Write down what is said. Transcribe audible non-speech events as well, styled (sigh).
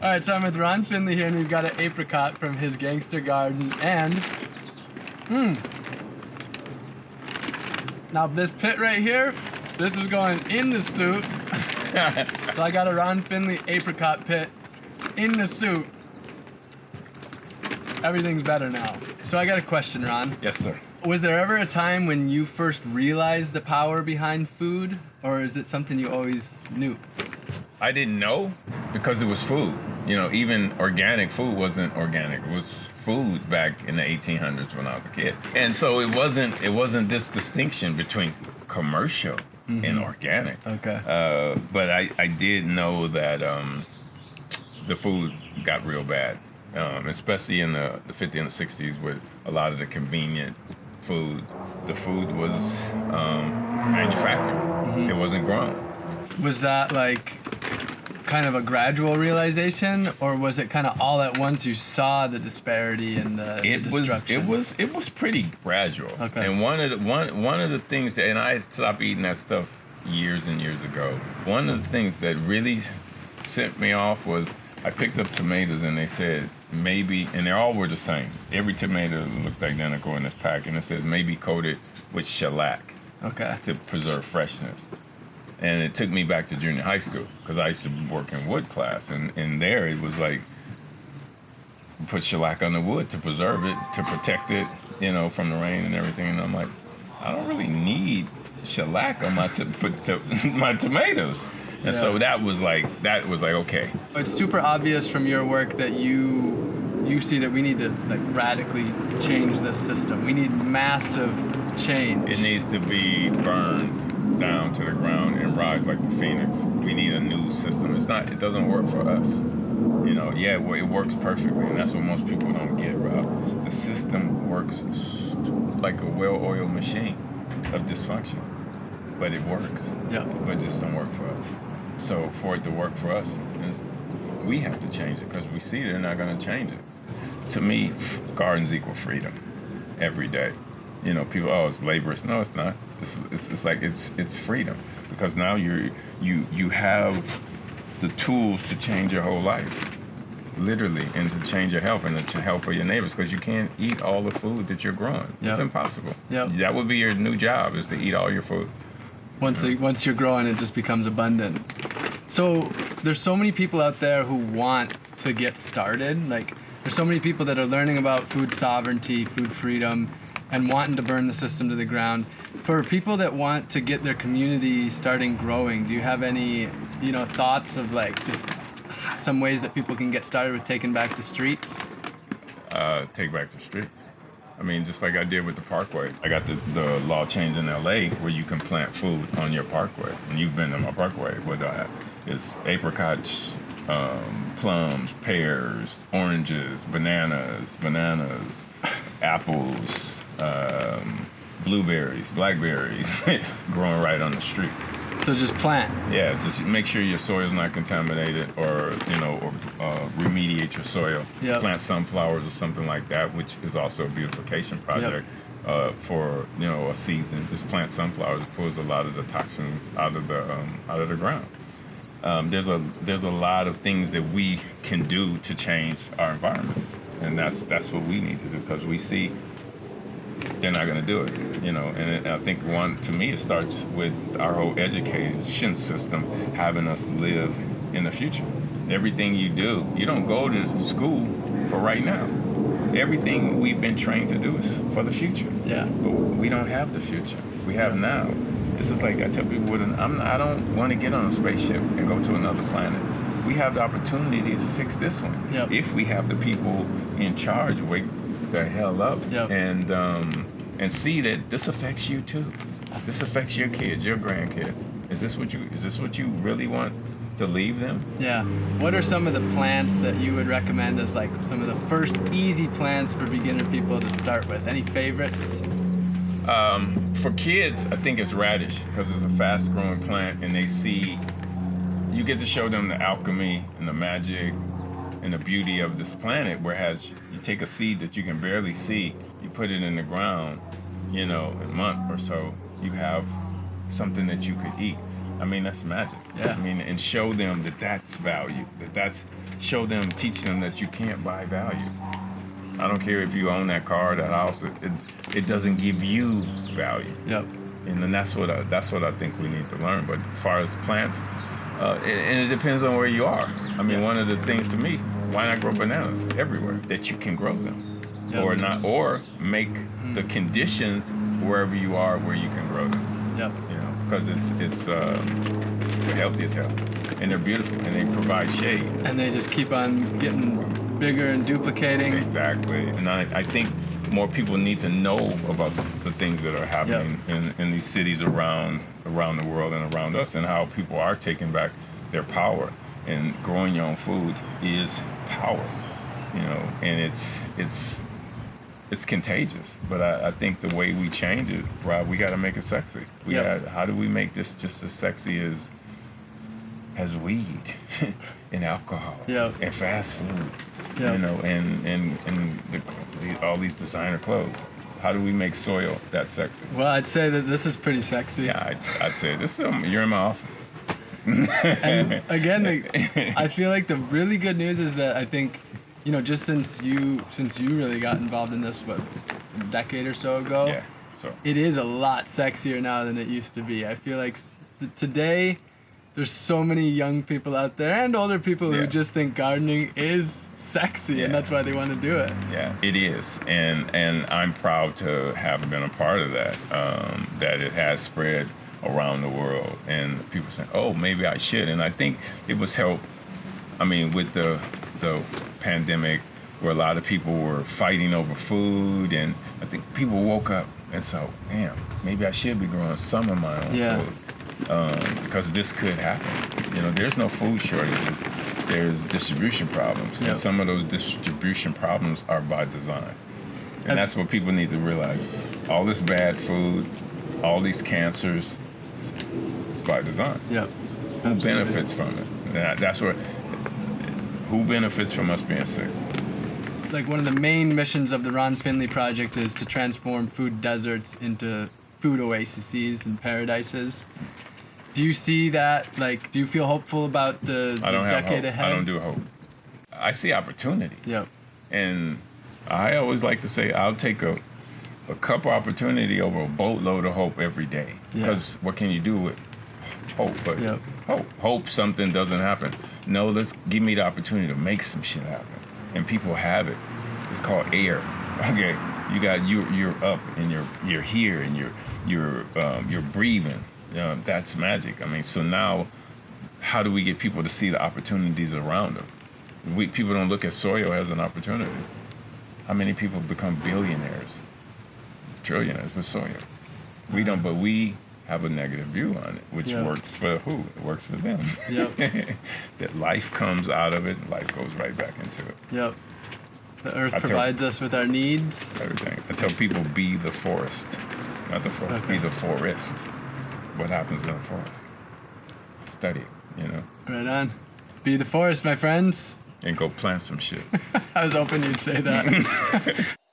All right, so I'm with Ron Finley here, and we've got an apricot from his gangster garden, and hmm. Now this pit right here, this is going in the suit. (laughs) so I got a Ron Finley apricot pit in the suit. Everything's better now. So I got a question, Ron. yes, sir. Was there ever a time when you first realized the power behind food, or is it something you always knew? I didn't know because it was food. You know, even organic food wasn't organic. It was food back in the 1800s when I was a kid. And so it wasn't it wasn't this distinction between commercial and organic. Okay. Uh, but I, I did know that um, the food got real bad, um, especially in the, the 50s and the 60s with a lot of the convenient food. The food was um, manufactured. It wasn't grown. Was that like kind of a gradual realization, or was it kind of all at once you saw the disparity and the, the it was it was it was pretty gradual. Okay. And one of the one one of the things that and I stopped eating that stuff years and years ago. One of the things that really sent me off was I picked up tomatoes and they said maybe and they all were the same. Every tomato looked identical in this pack and it says maybe coated with shellac Okay. to preserve freshness. And it took me back to junior high school because I used to work in wood class, and, and there it was like put shellac on the wood to preserve it, to protect it, you know, from the rain and everything. And I'm like, I don't really need shellac on my to, put to, (laughs) my tomatoes. And so that was like that was like okay, It's super obvious from your work that you you see that we need to like radically change this system. We need massive change. it needs to be burned down to the ground and rise like the phoenix. We need a new system. It's not. It doesn't work for us. You know. Yeah, well, it works perfectly, and that's what most people don't get, Rob. The system works like a well-oiled machine of dysfunction, but it works. Yeah. But it just don't work for us. So for it to work for us, we have to change it because we see they're not going to change it. To me, gardens equal freedom every day. You know, people, oh, it's laborious. No, it's not. It's, it's, it's like it's it's freedom because now you're you you have the tools to change your whole life, literally, and to change your health and to help for your neighbors because you can't eat all the food that you're growing. It's impossible. Yep. That would be your new job is to eat all your food. once it, once you're growing, it just becomes abundant. So there's so many people out there who want to get started. Like there's so many people that are learning about food sovereignty, food freedom, and wanting to burn the system to the ground. For people that want to get their community starting growing, do you have any, you know, thoughts of like just some ways that people can get started with taking back the streets? uh, take back the streets. I mean, just like I did with the parkway. I got the, the law changed in LA where you can plant food on your parkway. And you've been to my parkway. What do I have is apricots, um, plums, pears, oranges, bananas, bananas, apples, um, blueberries, blackberries, (laughs) growing right on the street. So just plant. Yeah, just make sure your soil's not contaminated, or you know, or uh, remediate your soil. Yep. Plant sunflowers or something like that, which is also a beautification project uh, for you know a season. Just plant sunflowers, it pulls a lot of the toxins out of the um, out of the ground. Um, there's a there's a lot of things that we can do to change our environments, and that's that's what we need to do because we see they're not going to do it, you know. And I think one to me it starts with our whole education system having us live in the future. Everything you do, you don't go to school for right now. Everything we've been trained to do is for the future. Yeah. But we don't have the future. We have now. It's just like I tell people, with an, I'm, I don't want to get on a spaceship and go to another planet. We have the opportunity to fix this one. Yep. If we have the people in charge wake the hell up Yep. and um, and see that this affects you too. This affects your kids, your grandkids. Is this what you is this what you really want to leave them? Yeah. What are some of the plants that you would recommend as like some of the first easy plants for beginner people to start with? Any favorites? Um, for kids, I think it's radish because it's a fast growing plant and they see, you get to show them the alchemy and the magic and the beauty of this planet. Whereas you take a seed that you can barely see, you put it in the ground, you know, in a month or so, you have something that you could eat. I mean, that's magic. Yeah. I mean, and show them that that's value, that that's show them, teach them that you can't buy value. I don't care if you own that car, that house. It, it, doesn't give you value, Yep. and then that's what I, that's what I think we need to learn. But as far as plants, uh, and, and it depends on where you are. I mean, Yeah. one of the things to me, why not grow bananas everywhere that you can grow them, Yeah. or not, or make the conditions wherever you are where you can grow them Yep. you know, because it's it's uh, the healthiest health, and they're beautiful, and they provide shade. And they just keep on getting bigger and duplicating. Exactly, and I, I think more people need to know about the things that are happening in, in these cities around around the world and around us, and how people are taking back their power. And growing your own food is power, you know, and it's it's it's contagious. But I, I think the way we change it, Rob, we got to make it sexy. We Yep. got, how do we make this just as sexy as as weed (laughs) and alcohol Yep. and fast food, Yep. you know, and and and the, the, all these designer clothes. How do we make soil that sexy? Well, I'd say that this is pretty sexy. Yeah, I'd, I'd say this. Is, um, you're in my office. And (laughs) again, the, I feel like the really good news is that I think, you know, just since you since you really got involved in this, what, a decade or so ago, yeah. So it is a lot sexier now than it used to be. I feel like today there's so many young people out there and older people Yeah. who just think gardening is sexy Yeah. and that's why they want to do it. Yeah, it is, and and I'm proud to have been a part of that. Um, that it has spread around the world, and people saying, "Oh, maybe I should." And I think it was help. I mean, with the the pandemic, where a lot of people were fighting over food, and I think people woke up and said, "Damn, maybe I should be growing some of my own Yeah. food." um, because this could happen. You know, there's no food shortages. There's distribution problems, Yep. and some of those distribution problems are by design. And that's what people need to realize. All this bad food, all these cancers, it's by design. Yep. Who Absolutely. benefits from it? That, that's where. Who benefits from us being sick? like one of the main missions of the Ron Finley project is to transform food deserts into food oases and paradises. Do you see that? Like, do you feel hopeful about the, I don't have decade hope. ahead? I don't do hope. I see opportunity. Yep. And I always like to say I'll take a a cup of opportunity over a boatload of hope every day. Yeah. Because what can you do with hope? But Yep. hope, hope something doesn't happen. No, let's give me the opportunity to make some shit happen. And people have it. It's called air. (laughs) Okay, you got you you're up and you're you're here and you're you're um, you're breathing. Uh, that's magic. I mean, so now, how do we get people to see the opportunities around them? We people don't look at soil as an opportunity. How many people become billionaires, trillionaires with soil? We don't, but we have a negative view on it, which works for who? It works for them. Yep. (laughs) that life comes out of it, life goes right back into it. Yep. The earth I tell- provides us with our needs. Everything. I tell people be the forest, not the forest, be the forest. What happens in the forest? Study it, you know, Right on. Be the forest, my friends. and go plant some shit. (laughs) I was hoping you'd say that. (laughs)